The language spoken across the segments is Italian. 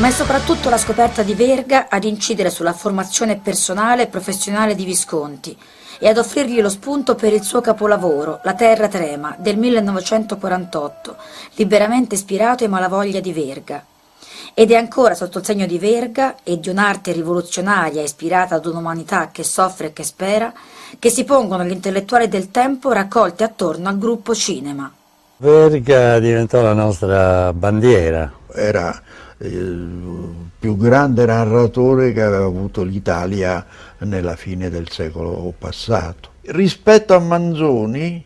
ma è soprattutto la scoperta di Verga ad incidere sulla formazione personale e professionale di Visconti e ad offrirgli lo spunto per il suo capolavoro, La terra trema, del 1948, liberamente ispirato ai Malavoglia di Verga. Ed è ancora sotto il segno di Verga e di un'arte rivoluzionaria ispirata ad un'umanità che soffre e che spera, che si pongono gli intellettuali del tempo raccolti attorno al gruppo cinema. Verga diventò la nostra bandiera. Era il più grande narratore che aveva avuto l'Italia nella fine del secolo passato. Rispetto a Manzoni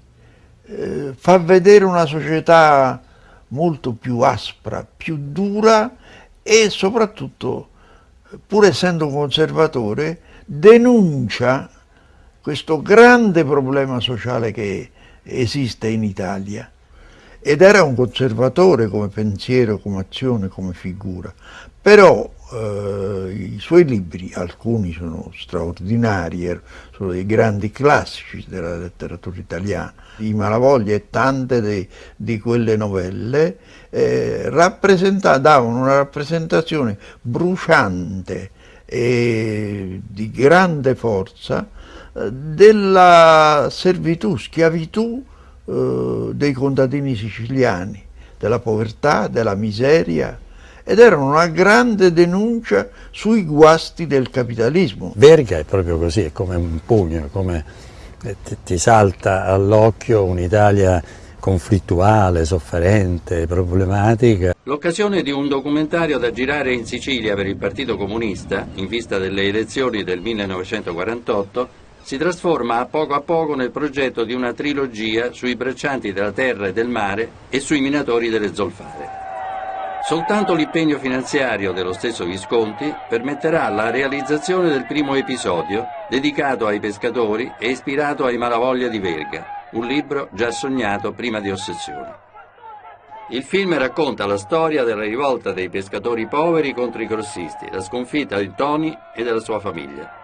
eh, fa vedere una società molto più aspra, più dura e soprattutto, pur essendo conservatore, denuncia questo grande problema sociale che esiste in Italia ed era un conservatore come pensiero, come azione, come figura, però eh, i suoi libri, alcuni sono straordinari, er, sono dei grandi classici della letteratura italiana, i Malavoglia e tante de, di quelle novelle eh, davano una rappresentazione bruciante e di grande forza eh, della servitù, schiavitù eh, dei contadini siciliani, della povertà, della miseria, ed erano una grande denuncia sui guasti del capitalismo. Verga è proprio così, è come un pugno, come eh, ti salta all'occhio un'Italia conflittuale, sofferente, problematica. L'occasione di un documentario da girare in Sicilia per il Partito Comunista, in vista delle elezioni del 1948, si trasforma a poco a poco nel progetto di una trilogia sui braccianti della terra e del mare e sui minatori delle zolfare. Soltanto l'impegno finanziario dello stesso Visconti permetterà la realizzazione del primo episodio dedicato ai pescatori e ispirato ai Malavoglia di Verga, un libro già sognato prima di Ossessione. Il film racconta la storia della rivolta dei pescatori poveri contro i crossisti, la sconfitta di Tony e della sua famiglia.